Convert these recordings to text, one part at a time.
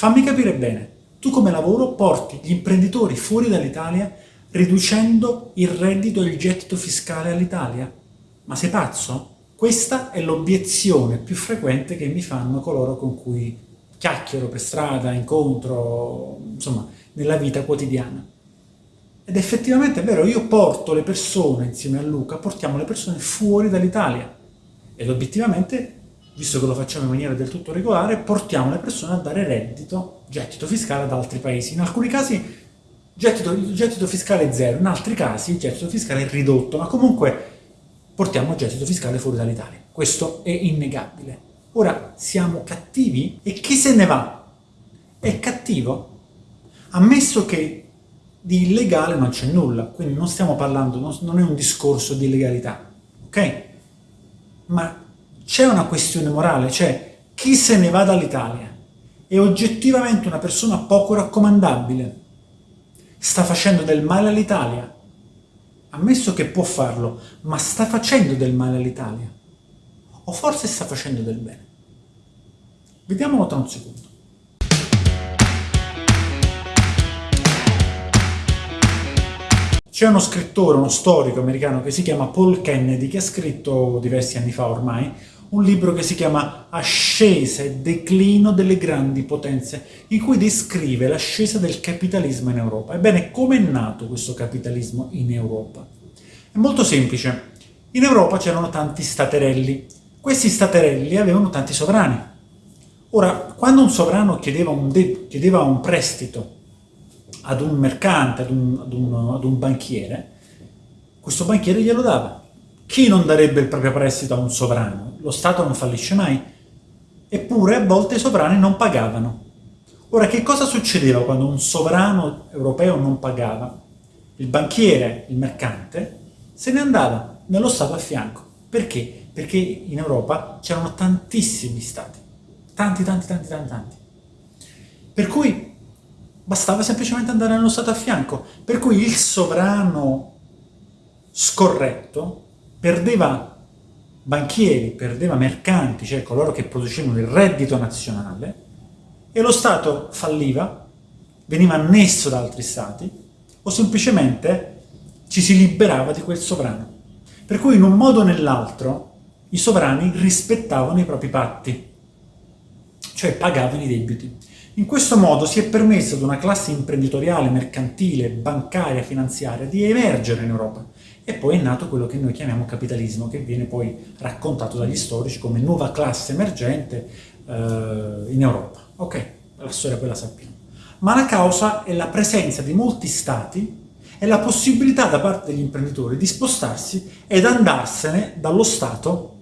Fammi capire bene, tu come lavoro porti gli imprenditori fuori dall'Italia riducendo il reddito e il gettito fiscale all'Italia? Ma sei pazzo? Questa è l'obiezione più frequente che mi fanno coloro con cui chiacchiero per strada, incontro, insomma, nella vita quotidiana. Ed effettivamente è vero, io porto le persone, insieme a Luca, portiamo le persone fuori dall'Italia. Ed obiettivamente, visto che lo facciamo in maniera del tutto regolare, portiamo le persone a dare reddito, gettito fiscale ad altri paesi. In alcuni casi gettito, gettito fiscale è zero, in altri casi il gettito fiscale è ridotto, ma comunque portiamo il gettito fiscale fuori dall'Italia. Questo è innegabile. Ora, siamo cattivi? E chi se ne va? È cattivo? Ammesso che di illegale non c'è nulla, quindi non stiamo parlando, non è un discorso di illegalità, ok? Ma c'è una questione morale, cioè chi se ne va dall'Italia è oggettivamente una persona poco raccomandabile, sta facendo del male all'Italia, ammesso che può farlo, ma sta facendo del male all'Italia? O forse sta facendo del bene? Vediamolo tra un secondo. C'è uno scrittore, uno storico americano che si chiama Paul Kennedy, che ha scritto diversi anni fa ormai, un libro che si chiama Ascesa e declino delle grandi potenze, in cui descrive l'ascesa del capitalismo in Europa. Ebbene, come è nato questo capitalismo in Europa? È molto semplice. In Europa c'erano tanti staterelli. Questi staterelli avevano tanti sovrani. Ora, quando un sovrano chiedeva un, chiedeva un prestito ad un mercante, ad un, ad, un, ad un banchiere, questo banchiere glielo dava. Chi non darebbe il proprio prestito a un sovrano? Lo Stato non fallisce mai. Eppure a volte i sovrani non pagavano. Ora, che cosa succedeva quando un sovrano europeo non pagava? Il banchiere, il mercante, se ne andava nello Stato a fianco. Perché? Perché in Europa c'erano tantissimi Stati. Tanti, tanti, tanti, tanti, tanti. Per cui bastava semplicemente andare nello Stato a fianco. Per cui il sovrano scorretto perdeva banchieri, perdeva mercanti, cioè coloro che producevano il reddito nazionale, e lo Stato falliva, veniva annesso da altri Stati, o semplicemente ci si liberava di quel sovrano. Per cui in un modo o nell'altro i sovrani rispettavano i propri patti, cioè pagavano i debiti. In questo modo si è permesso ad una classe imprenditoriale, mercantile, bancaria, finanziaria di emergere in Europa, e poi è nato quello che noi chiamiamo capitalismo, che viene poi raccontato dagli storici come nuova classe emergente eh, in Europa. Ok, la storia quella sappiamo. Ma la causa è la presenza di molti stati e la possibilità da parte degli imprenditori di spostarsi ed andarsene dallo Stato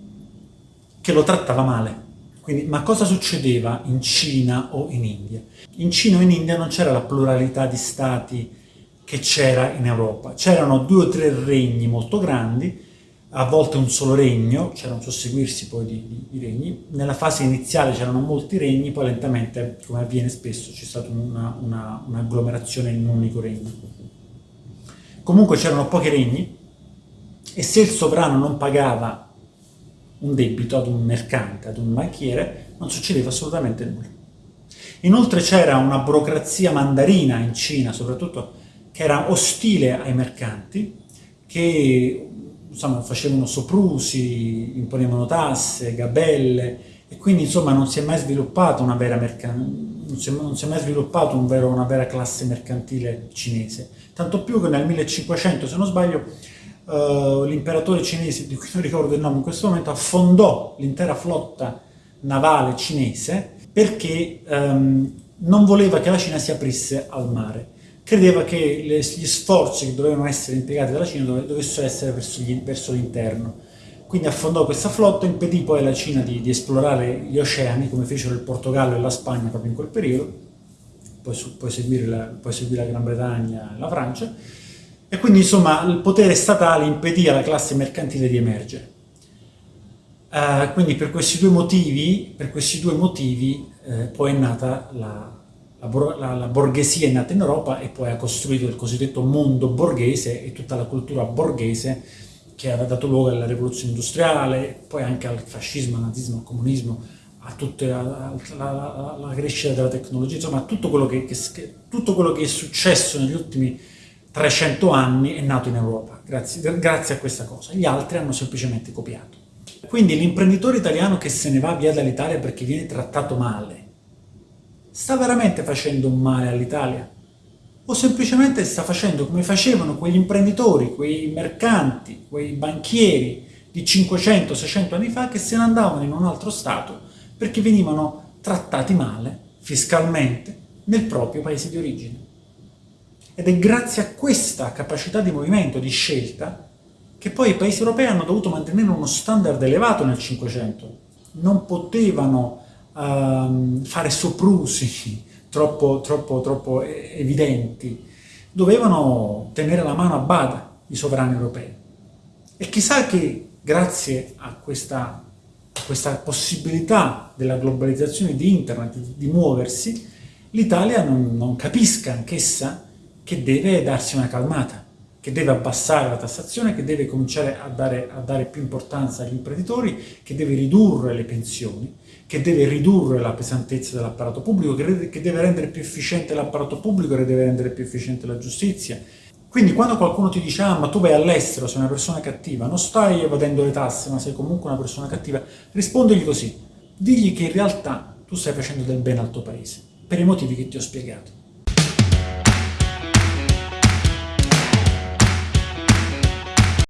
che lo trattava male. Quindi, ma cosa succedeva in Cina o in India? In Cina o in India non c'era la pluralità di stati che c'era in Europa. C'erano due o tre regni molto grandi, a volte un solo regno, c'era un susseguirsi poi di, di, di regni. Nella fase iniziale c'erano molti regni, poi lentamente, come avviene spesso, c'è stata un'agglomerazione una, una in un unico regno. Comunque c'erano pochi regni e se il sovrano non pagava un debito ad un mercante, ad un banchiere, non succedeva assolutamente nulla. Inoltre c'era una burocrazia mandarina in Cina, soprattutto che era ostile ai mercanti, che insomma, facevano soprusi, imponevano tasse, gabelle, e quindi insomma non si è mai sviluppata una vera, non si è, non si è mai sviluppato un vero, una vera classe mercantile cinese. Tanto più che nel 1500, se non sbaglio, uh, l'imperatore cinese, di cui non ricordo il nome in questo momento, affondò l'intera flotta navale cinese perché um, non voleva che la Cina si aprisse al mare credeva che le, gli sforzi che dovevano essere impiegati dalla Cina dovessero essere verso, l'interno. Quindi affondò questa flotta, impedì poi alla Cina di, di, esplorare gli oceani, come fecero il Portogallo e la Spagna proprio in quel periodo, poi, poi, seguire, la, la Gran Bretagna e la Francia, e quindi insomma il potere statale impedì alla classe mercantile di emergere. Uh, quindi per questi due motivi, per questi due motivi eh, poi è nata la, la, la, borghesia è nata in Europa e poi ha costruito il cosiddetto mondo borghese e tutta la cultura borghese che ha dato luogo alla rivoluzione industriale, poi anche al fascismo, al nazismo, al comunismo, a tutta la, crescita della tecnologia, insomma tutto quello che, che, tutto quello che è successo negli ultimi 300 anni è nato in Europa, grazie, grazie a questa cosa. Gli altri hanno semplicemente copiato. Quindi l'imprenditore italiano che se ne va via dall'Italia perché viene trattato male, sta veramente facendo male all'Italia? O semplicemente sta facendo come facevano quegli imprenditori, quei mercanti, quei banchieri di 500-600 anni fa che se ne andavano in un altro Stato perché venivano trattati male, fiscalmente, nel proprio paese di origine. Ed è grazie a questa capacità di movimento, di scelta, che poi i paesi europei hanno dovuto mantenere uno standard elevato nel Cinquecento. Non potevano uh, fare soprusi troppo, troppo, troppo evidenti. Dovevano tenere la mano a bada i sovrani europei. E chissà che grazie a questa, a questa possibilità della globalizzazione di internet, di, di muoversi, l'Italia non, non capisca anch'essa che deve darsi una calmata, che deve abbassare la tassazione, che deve cominciare a dare, a dare più importanza agli imprenditori, che deve ridurre le pensioni, che deve ridurre la pesantezza dell'apparato pubblico, che, deve rendere più efficiente l'apparato pubblico, che deve rendere più efficiente la giustizia. Quindi quando qualcuno ti dice ah ma tu vai all'estero, sei una persona cattiva, non stai evadendo le tasse ma sei comunque una persona cattiva, rispondegli così, digli che in realtà tu stai facendo del bene al tuo paese, per i motivi che ti ho spiegato.